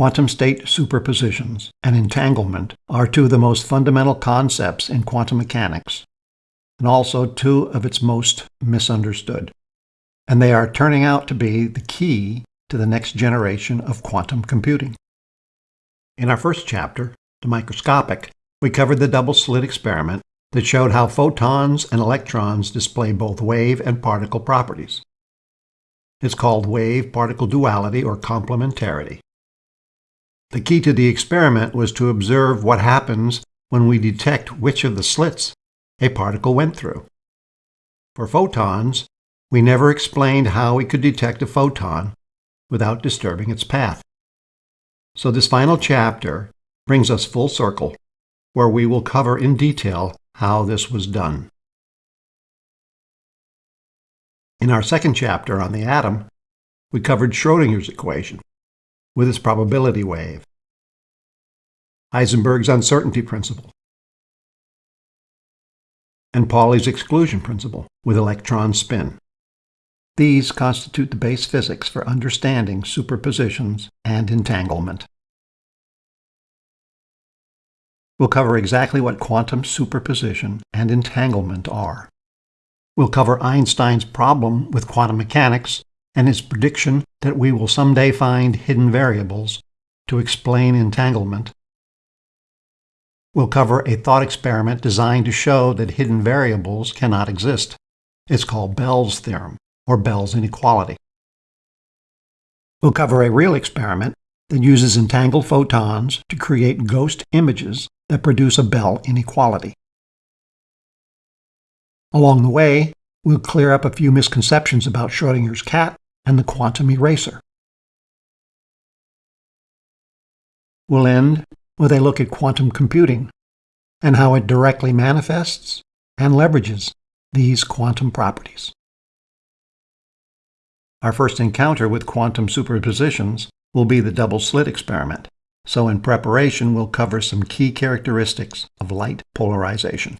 Quantum state superpositions and entanglement are two of the most fundamental concepts in quantum mechanics, and also two of its most misunderstood. And they are turning out to be the key to the next generation of quantum computing. In our first chapter, The Microscopic, we covered the double slit experiment that showed how photons and electrons display both wave and particle properties. It's called wave-particle duality or complementarity. The key to the experiment was to observe what happens when we detect which of the slits a particle went through. For photons, we never explained how we could detect a photon without disturbing its path. So this final chapter brings us full circle, where we will cover in detail how this was done. In our second chapter on the atom, we covered Schrodinger's equation with its probability wave, Heisenberg's uncertainty principle, and Pauli's exclusion principle with electron spin. These constitute the base physics for understanding superpositions and entanglement. We'll cover exactly what quantum superposition and entanglement are. We'll cover Einstein's problem with quantum mechanics and his prediction that we will someday find hidden variables to explain entanglement. We'll cover a thought experiment designed to show that hidden variables cannot exist. It's called Bell's theorem, or Bell's inequality. We'll cover a real experiment that uses entangled photons to create ghost images that produce a Bell inequality. Along the way, we'll clear up a few misconceptions about Schrodinger's cat and the quantum eraser. We'll end with a look at quantum computing and how it directly manifests and leverages these quantum properties. Our first encounter with quantum superpositions will be the double slit experiment, so in preparation we'll cover some key characteristics of light polarization.